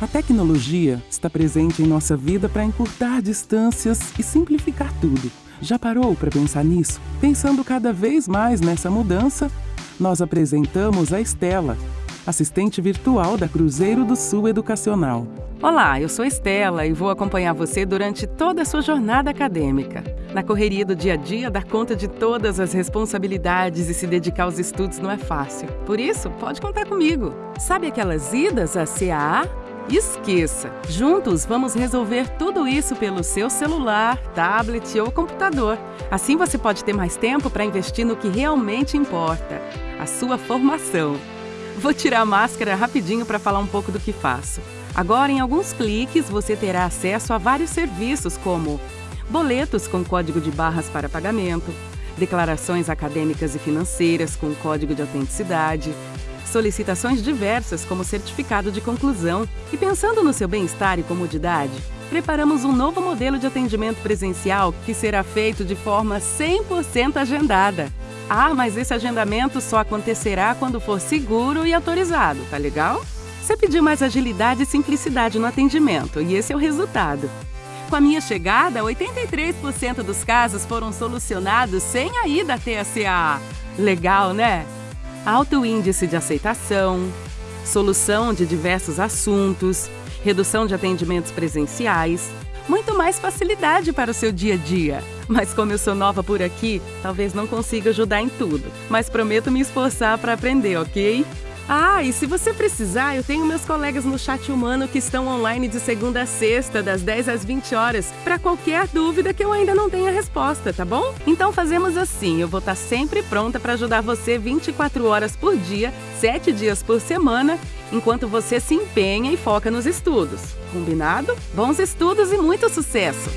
A tecnologia está presente em nossa vida para encurtar distâncias e simplificar tudo. Já parou para pensar nisso? Pensando cada vez mais nessa mudança, nós apresentamos a Estela, assistente virtual da Cruzeiro do Sul Educacional. Olá, eu sou Estela e vou acompanhar você durante toda a sua jornada acadêmica. Na correria do dia a dia, dar conta de todas as responsabilidades e se dedicar aos estudos não é fácil. Por isso, pode contar comigo. Sabe aquelas idas à CAA? Esqueça! Juntos vamos resolver tudo isso pelo seu celular, tablet ou computador. Assim você pode ter mais tempo para investir no que realmente importa, a sua formação. Vou tirar a máscara rapidinho para falar um pouco do que faço. Agora, em alguns cliques, você terá acesso a vários serviços como boletos com código de barras para pagamento, declarações acadêmicas e financeiras com código de autenticidade, solicitações diversas como certificado de conclusão. E pensando no seu bem-estar e comodidade, preparamos um novo modelo de atendimento presencial que será feito de forma 100% agendada. Ah, mas esse agendamento só acontecerá quando for seguro e autorizado, tá legal? Você pediu mais agilidade e simplicidade no atendimento, e esse é o resultado. Com a minha chegada, 83% dos casos foram solucionados sem a ida até a CAA. Legal, né? Alto índice de aceitação, solução de diversos assuntos, redução de atendimentos presenciais, muito mais facilidade para o seu dia a dia. Mas como eu sou nova por aqui, talvez não consiga ajudar em tudo, mas prometo me esforçar para aprender, ok? Ah, e se você precisar, eu tenho meus colegas no chat humano que estão online de segunda a sexta, das 10 às 20 horas, para qualquer dúvida que eu ainda não tenha resposta, tá bom? Então fazemos assim, eu vou estar sempre pronta para ajudar você 24 horas por dia, 7 dias por semana, enquanto você se empenha e foca nos estudos. Combinado? Bons estudos e muito sucesso!